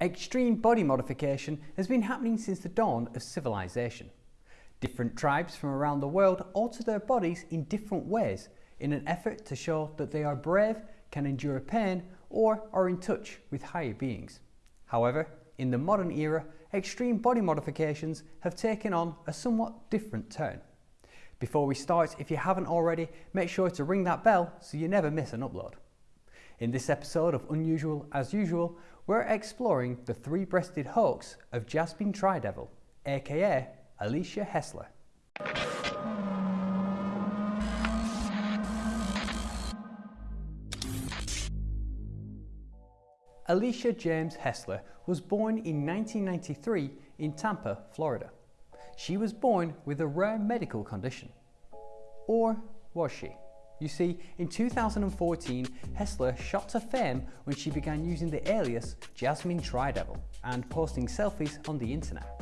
Extreme body modification has been happening since the dawn of civilization. Different tribes from around the world alter their bodies in different ways in an effort to show that they are brave, can endure pain, or are in touch with higher beings. However, in the modern era, extreme body modifications have taken on a somewhat different turn. Before we start, if you haven't already, make sure to ring that bell so you never miss an upload. In this episode of Unusual as Usual, we're exploring the three-breasted hoax of Jasmine Tridevil, aka Alicia Hessler. Alicia James Hessler was born in 1993 in Tampa, Florida. She was born with a rare medical condition. Or was she? You see, in 2014, Hessler shot to fame when she began using the alias Jasmine Tridevil and posting selfies on the internet.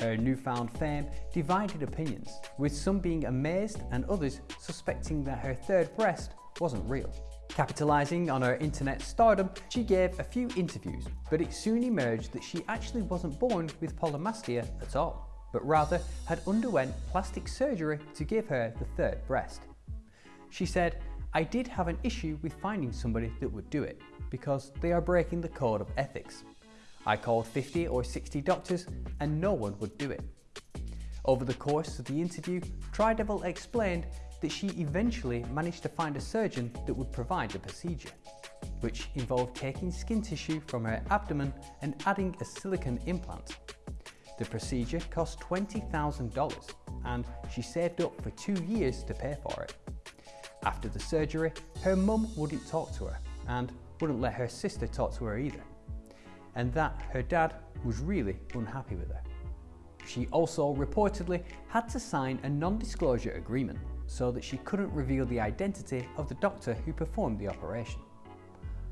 Her newfound fame divided opinions, with some being amazed and others suspecting that her third breast wasn't real. Capitalising on her internet stardom, she gave a few interviews, but it soon emerged that she actually wasn't born with polymastia at all, but rather had underwent plastic surgery to give her the third breast. She said, I did have an issue with finding somebody that would do it, because they are breaking the code of ethics. I called 50 or 60 doctors and no one would do it. Over the course of the interview, Tridevil explained that she eventually managed to find a surgeon that would provide the procedure, which involved taking skin tissue from her abdomen and adding a silicone implant. The procedure cost $20,000 and she saved up for two years to pay for it. After the surgery, her mum wouldn't talk to her and wouldn't let her sister talk to her either. And that her dad was really unhappy with her. She also reportedly had to sign a non-disclosure agreement so that she couldn't reveal the identity of the doctor who performed the operation.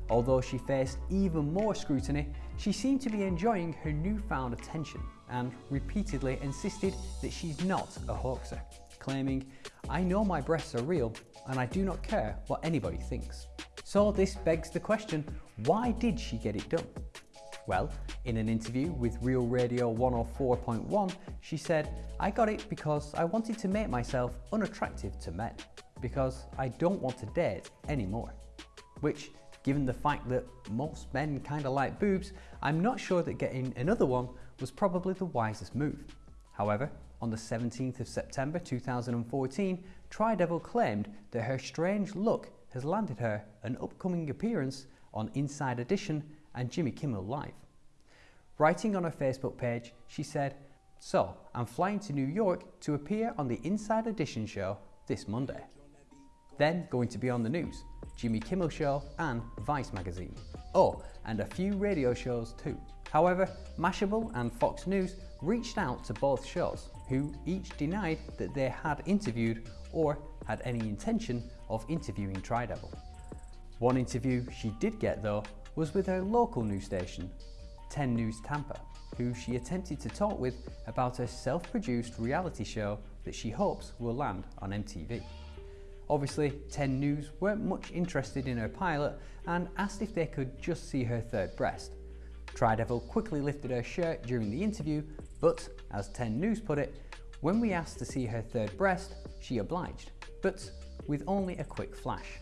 Although she faced even more scrutiny, she seemed to be enjoying her newfound attention and repeatedly insisted that she's not a hoaxer, claiming, I know my breasts are real and I do not care what anybody thinks. So this begs the question, why did she get it done? Well, in an interview with Real Radio 104.1, she said, I got it because I wanted to make myself unattractive to men, because I don't want to date anymore. Which, given the fact that most men kinda like boobs, I'm not sure that getting another one was probably the wisest move. However, on the 17th of September 2014, Tridevil claimed that her strange look has landed her an upcoming appearance on Inside Edition and Jimmy Kimmel Live. Writing on her Facebook page, she said, So, I'm flying to New York to appear on the Inside Edition show this Monday. Then going to be on the news, Jimmy Kimmel Show and Vice magazine. Oh, and a few radio shows too. However, Mashable and Fox News reached out to both shows, who each denied that they had interviewed or had any intention of interviewing Tridevil. One interview she did get though was with her local news station, 10 News Tampa, who she attempted to talk with about her self-produced reality show that she hopes will land on MTV. Obviously, 10 News weren't much interested in her pilot and asked if they could just see her third breast. Tridevil quickly lifted her shirt during the interview, but as 10 News put it, when we asked to see her third breast, she obliged, but with only a quick flash.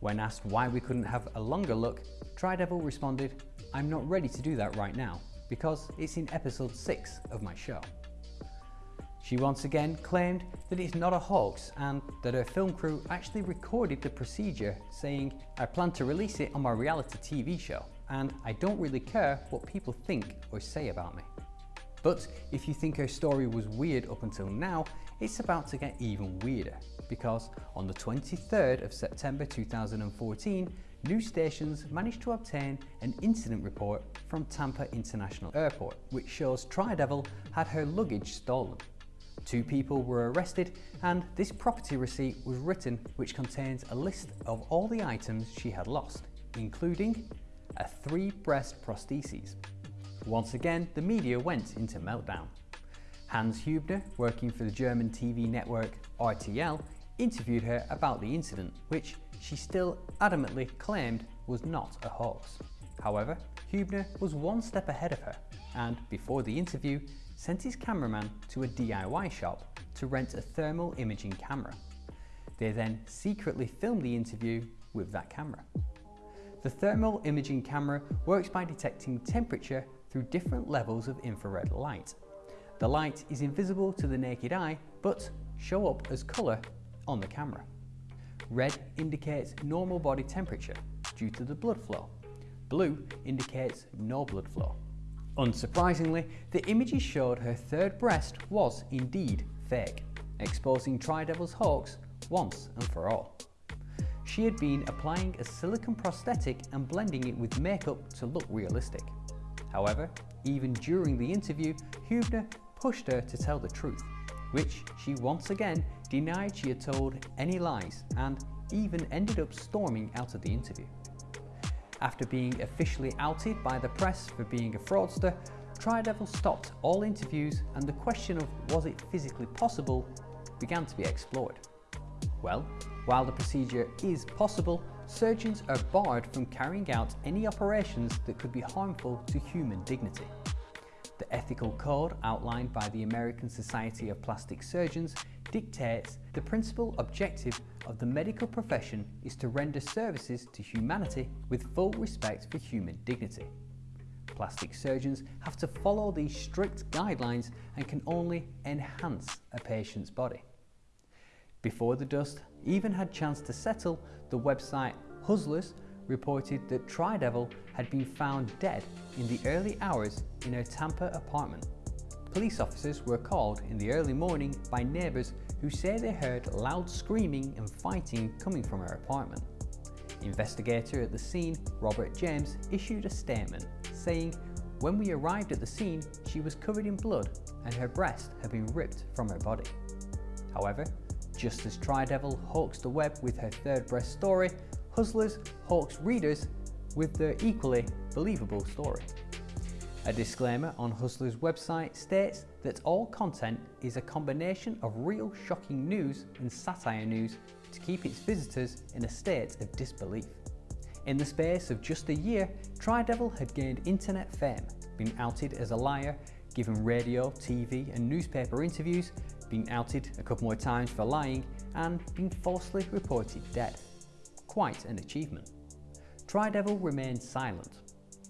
When asked why we couldn't have a longer look, Tridevil responded, I'm not ready to do that right now, because it's in episode 6 of my show. She once again claimed that it's not a hoax and that her film crew actually recorded the procedure saying, I plan to release it on my reality TV show and I don't really care what people think or say about me. But if you think her story was weird up until now, it's about to get even weirder because on the 23rd of September 2014, news stations managed to obtain an incident report from Tampa International Airport, which shows Tridevil had her luggage stolen. Two people were arrested and this property receipt was written which contains a list of all the items she had lost, including a three breast prostheses. Once again, the media went into meltdown. Hans Hubner, working for the German TV network RTL, interviewed her about the incident, which she still adamantly claimed was not a hoax. However, Hubner was one step ahead of her and, before the interview, sent his cameraman to a DIY shop to rent a thermal imaging camera. They then secretly filmed the interview with that camera. The thermal imaging camera works by detecting temperature through different levels of infrared light. The light is invisible to the naked eye but show up as colour on the camera. Red indicates normal body temperature due to the blood flow. Blue indicates no blood flow. Unsurprisingly, the images showed her third breast was indeed fake, exposing Tri-Devil's hoax once and for all. She had been applying a silicone prosthetic and blending it with makeup to look realistic. However, even during the interview, Hubner pushed her to tell the truth, which she once again denied she had told any lies and even ended up storming out of the interview. After being officially outed by the press for being a fraudster, Tri-Devil stopped all interviews and the question of was it physically possible began to be explored. Well, while the procedure is possible, surgeons are barred from carrying out any operations that could be harmful to human dignity. The ethical code outlined by the American Society of Plastic Surgeons dictates the principal objective of the medical profession is to render services to humanity with full respect for human dignity. Plastic surgeons have to follow these strict guidelines and can only enhance a patient's body. Before the dust even had chance to settle, the website Huzlers reported that Tri-Devil had been found dead in the early hours in her Tampa apartment. Police officers were called in the early morning by neighbours who say they heard loud screaming and fighting coming from her apartment. Investigator at the scene, Robert James, issued a statement saying, When we arrived at the scene, she was covered in blood and her breast had been ripped from her body. However, just as Tri-Devil hoaxed the web with her third breast story, Huzlers hawks readers with their equally believable story. A disclaimer on Huzlers' website states that all content is a combination of real shocking news and satire news to keep its visitors in a state of disbelief. In the space of just a year, Tri-Devil had gained internet fame, been outed as a liar, given radio, TV and newspaper interviews, been outed a couple more times for lying, and been falsely reported dead. Quite an achievement. Tri-Devil remained silent.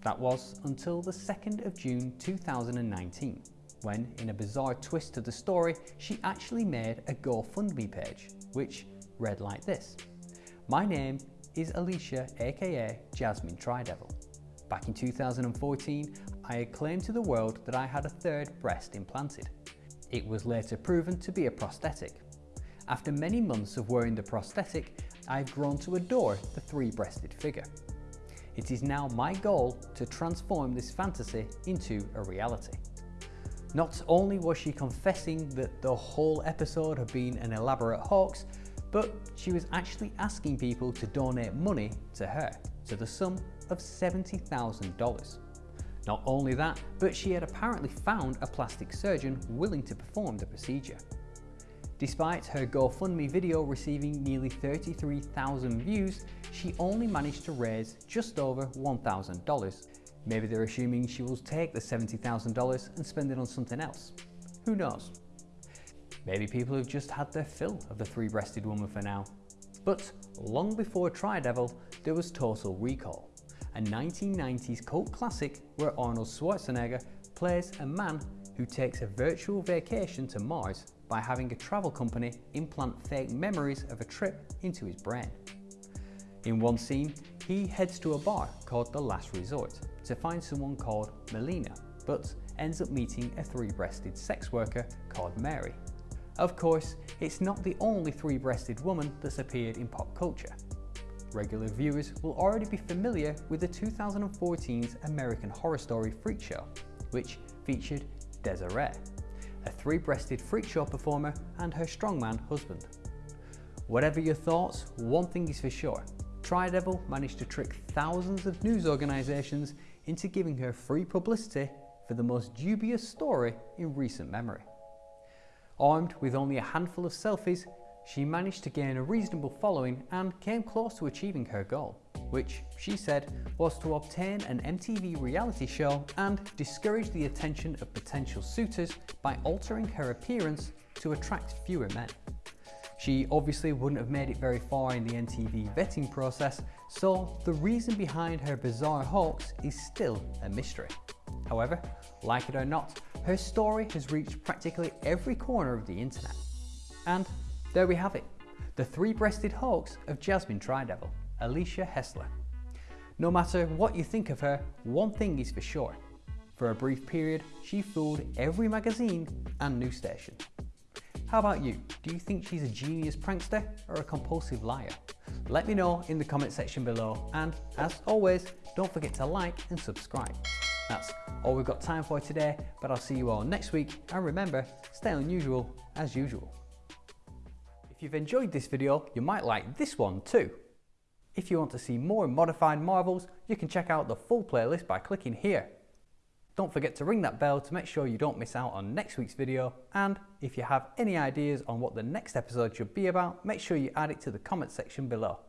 That was until the 2nd of June 2019, when, in a bizarre twist to the story, she actually made a GoFundMe page, which read like this. My name is Alicia aka Jasmine Tri-Devil. Back in 2014, I had claimed to the world that I had a third breast implanted. It was later proven to be a prosthetic. After many months of wearing the prosthetic, I've grown to adore the three-breasted figure. It is now my goal to transform this fantasy into a reality. Not only was she confessing that the whole episode had been an elaborate hoax, but she was actually asking people to donate money to her, to the sum of $70,000. Not only that, but she had apparently found a plastic surgeon willing to perform the procedure. Despite her GoFundMe video receiving nearly 33,000 views, she only managed to raise just over $1,000. Maybe they're assuming she will take the $70,000 and spend it on something else. Who knows? Maybe people have just had their fill of the three-breasted woman for now. But long before Tri-Devil, there was Total Recall, a 1990s cult classic where Arnold Schwarzenegger plays a man who takes a virtual vacation to Mars by having a travel company implant fake memories of a trip into his brain. In one scene, he heads to a bar called The Last Resort to find someone called Melina, but ends up meeting a three-breasted sex worker called Mary. Of course, it's not the only three-breasted woman that's appeared in pop culture. Regular viewers will already be familiar with the 2014's American Horror Story Freak Show, which featured Desiree, a three-breasted freak show performer and her strongman husband. Whatever your thoughts, one thing is for sure, Tri-Devil managed to trick thousands of news organisations into giving her free publicity for the most dubious story in recent memory. Armed with only a handful of selfies, she managed to gain a reasonable following and came close to achieving her goal. which she said was to obtain an MTV reality show and discourage the attention of potential suitors by altering her appearance to attract fewer men. She obviously wouldn't have made it very far in the MTV vetting process, so the reason behind her bizarre hoax is still a mystery. However, like it or not, her story has reached practically every corner of the internet. And there we have it, the three-breasted hawks of Jasmine Tridevil, Alicia Hessler. No matter what you think of her, one thing is for sure. For a brief period, she fooled every magazine and news station. How about you? Do you think she's a genius prankster or a compulsive liar? Let me know in the comment section below and as always, don't forget to like and subscribe. That's all we've got time for today, but I'll see you all next week and remember, stay unusual as usual. If you've enjoyed this video, you might like this one too. If you want to see more modified marvels, you can check out the full playlist by clicking here. Don't forget to ring that bell to make sure you don't miss out on next week's video and if you have any ideas on what the next episode should be about, make sure you add it to the comment section below.